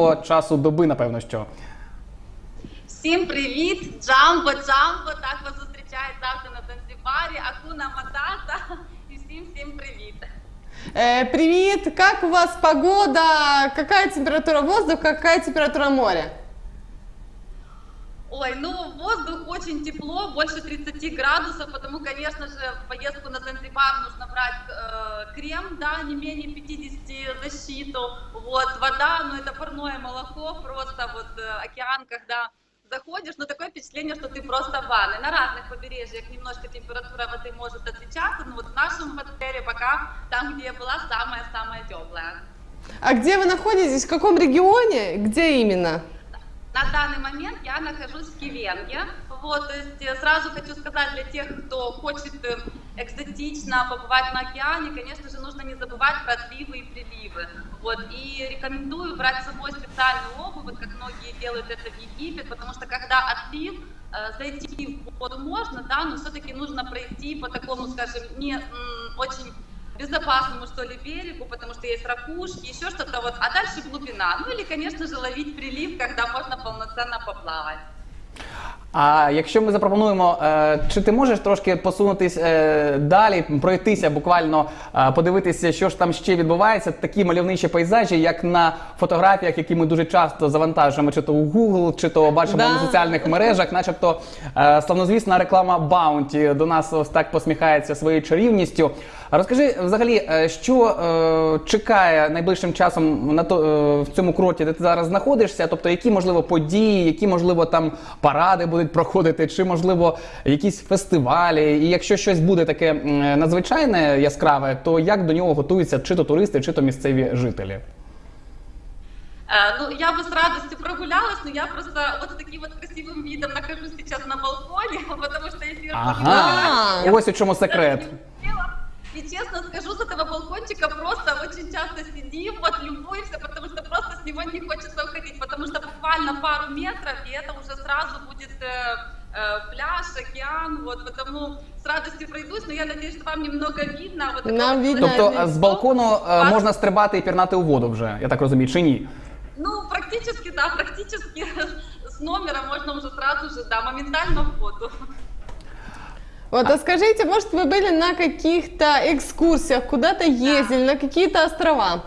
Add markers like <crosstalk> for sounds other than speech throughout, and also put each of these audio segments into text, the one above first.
часу доби, напевно, що. Всім привіт! Джамбо, Джамбо, так вас зустрічають завжди на Занзибарі, Акуна Матата. І всім всім привіт. Э, привет, как у вас погода? Какая температура воздуха, какая температура моря? Ой, ну воздух очень тепло, больше 30 градусов, потому, конечно же, в поездку на Занзибар нужно брать э, крем, да, не менее 50 защиту. Вот, вода, ну это парное молоко, просто вот э, океан, когда заходишь, ну такое впечатление, что ты просто в ванной. На разных побережьях немножко температура воды может отличаться, но вот в нашем отеле пока там, где я была, самая-самая теплая. А где вы находитесь? В каком регионе? Где именно? На данный момент я нахожусь в Кивенге. Вот, то есть э, сразу хочу сказать для тех, кто хочет э, экзотично побывать на океане, конечно же, нужно не забывать про отливы и приливы. Вот, и рекомендую брать с собой специальную обувь, вот как многие делают это в Египет, потому что когда отлив, э, зайти в воду можно, да, но все-таки нужно пройти по такому, скажем, не очень безопасному, что ли, берегу, потому что есть ракушки, еще что-то вот, а дальше глубина. Ну или, конечно же, ловить прилив, когда можно полноценно поплавать. А якщо ми запропонуємо, е, чи ти можеш трошки посунутись е, далі, пройтися, буквально е, подивитися, що ж там ще відбувається, такі мальовничі пейзажі, як на фотографіях, які ми дуже часто завантажуємо, чи то у Google, чи то бачимо Да. на соціальних мережах, начебто славнозвісна реклама Bounty до нас ось так посміхається своєю чарівністю. Розкажи взагалі, що е, чекає найближчим часом на то е, в цьому кроті, де ти зараз знаходишся? Тобто, які можливо події, які можливо там паради будуть проходити, чи можливо якісь фестивалі? І якщо щось буде таке м, надзвичайне яскраве, то як до нього готуються чи то туристи, чи то місцеві жителі? Э, Ну, я бы с радостью прогулялась, но я просто вот с таким вот красивым видом нахожусь сейчас на балконе, <laughs> потому что если я Ага, А. ось у чому секрет. И честно скажу, с этого балкончика просто очень часто сидим, вот любуемся, потому что просто с него не хочется уходить, потому что буквально пару метров, и это уже сразу будет э, э, пляж, океан, вот, потому с радостью пройдусь, но я надеюсь, что вам немного видно. Вот такое Нам вот видно. Тобто е, з балкону е, Вас- можна стрибати і пірнати у воду вже, я так розумію, чи ні? Ну, практически, да, практически с номера можно уже сразу же, да, моментально в воду. Вот, а скажите, может, вы были на каких-то экскурсиях, куда-то ездили, на какие-то острова?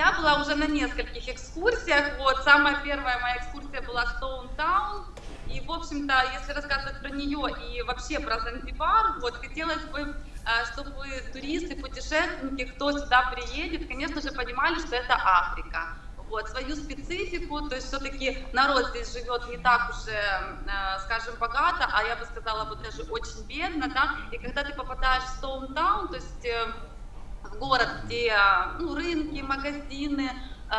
Я была уже на нескольких экскурсиях. Вот самая первая моя экскурсия была Stone Town. И, в общем-то, если рассказывать про нее и вообще про Занзибар, вот хотелось бы, э, чтобы туристы, путешественники, кто сюда приедет, конечно же, понимали, что это Африка. Вот, свою специфику, то есть все-таки народ здесь живет не так уже, э, скажем, богато, а я бы сказала, вот даже очень бедно, да, и когда ты попадаешь в Town, то есть э, в город, где ну, рынки, магазины. э,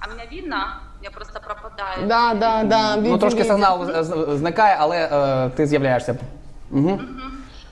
а меня видно? Я просто пропадаю. Да, да, да. Ну трошки сигнал зникає, але е, ти з'являєшся. Угу.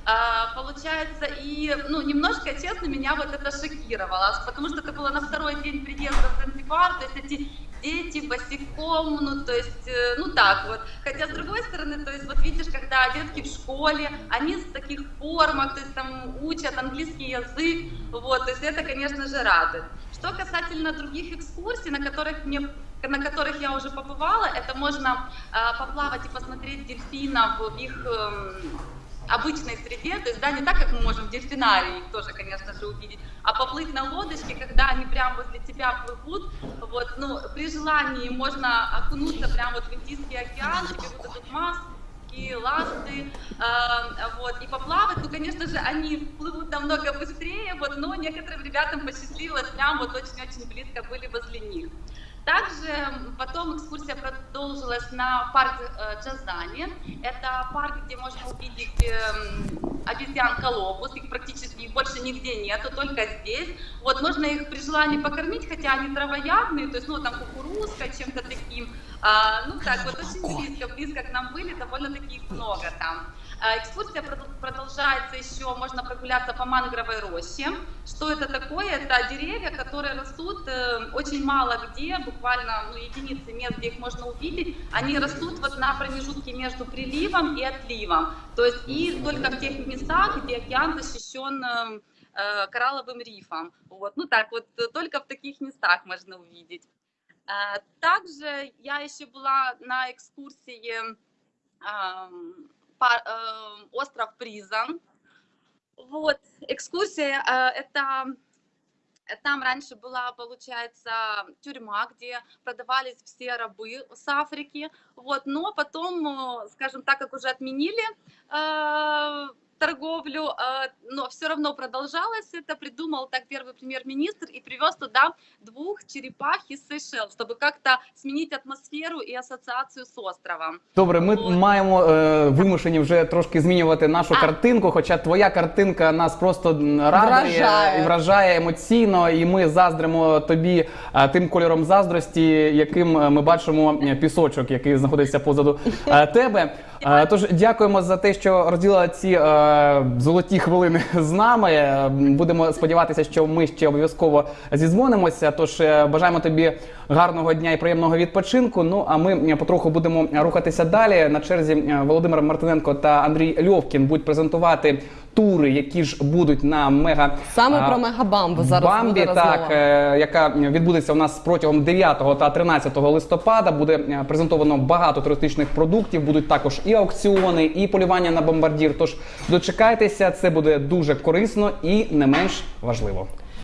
А, получается, и, ну, немножко, честно, меня вот это шокировало, потому что это было на второй день приезда в Занзибар, то есть эти дети босиком, ну, то есть, э, ну, так вот. Хотя, с другой стороны, то есть, вот видишь, когда детки в школе, они в таких формах, то есть, там, учат английский язык, вот, то есть, это, конечно же, радует. Что касательно других экскурсий, на которых мне на которых я уже побывала, это можно э, поплавать и посмотреть дельфинов в их эм, обычной среде, то есть, да, не так, как мы можем в дельфинарии их тоже, конечно же, увидеть, а поплыть на лодочке, когда они прямо возле тебя плывут, вот, ну, при желании можно окунуться прямо вот в Индийский океан, тебе вот этот маски, ласты, э, вот, и поплавать, ну, конечно же, они плывут намного быстрее, вот, но некоторым ребятам посчастливилось, прям вот очень-очень близко были возле них. Также потом экскурсия продолжилась на парк э, Джазани. Это парк, где можно увидеть эм, обезьян колобус. Их практически их больше нигде нету, только здесь. Вот можно их при желании покормить, хотя они травоядные, то есть ну там кукурузка, чем-то таким. А, ну так вот очень близко, близко к нам были, довольно-таки их много там. А, Экскурсия прод- продолжается еще, можно прогуляться по мангровой роще. Что это такое? Это деревья, которые растут э, очень мало где, буквально ну, единицы мест, где их можно увидеть. Они растут вот на промежутке между приливом и отливом. То есть и только в тех местах, где океан защищен э, э, коралловым рифом. Вот, ну так вот, только в таких местах можно увидеть. Э, Также я еще была на экскурсии ам, па- э, остров Призан. Вот, экскурсия э, это э, там раньше была, получается, тюрьма, где продавались все рабы с Африки. Вот, но потом, э, скажем так, как уже отменили торговлю, э, но все равно продолжалось это. Придумал так первый премьер-министр и привез туда двух черепах из Сейшел, чтобы как-то сменить атмосферу и ассоциацию с островом. Добре, ми От. маємо е, вимушені вже трошки змінювати нашу А. картинку, хоча твоя картинка нас просто м, радує Вражає. і вражає емоційно, і ми заздримо тобі е, тим кольором заздрості, яким е, ми бачимо е, пісочок, який знаходиться позаду е, тебе. Тож дякуємо за те, що розділила ці е, золоті хвилини <laughs> з нами. Будемо сподіватися, що ми ще обов'язково зізвонимося. Тож е, бажаємо тобі гарного дня і приємного відпочинку. Ну а ми е, потроху будемо рухатися далі. На черзі е, Володимир Мартиненко та Андрій Льовкін будуть презентувати тури, які ж будуть на мега Саме а, про мегабамбу зараз Бамбі, буде так, розмова. е, яка відбудеться у нас протягом 9 та 13 листопада. Буде е, презентовано багато туристичних продуктів. Будуть також і аукціони, і полювання на бомбардір. Тож дочекайтеся, це буде дуже корисно і не менш важливо.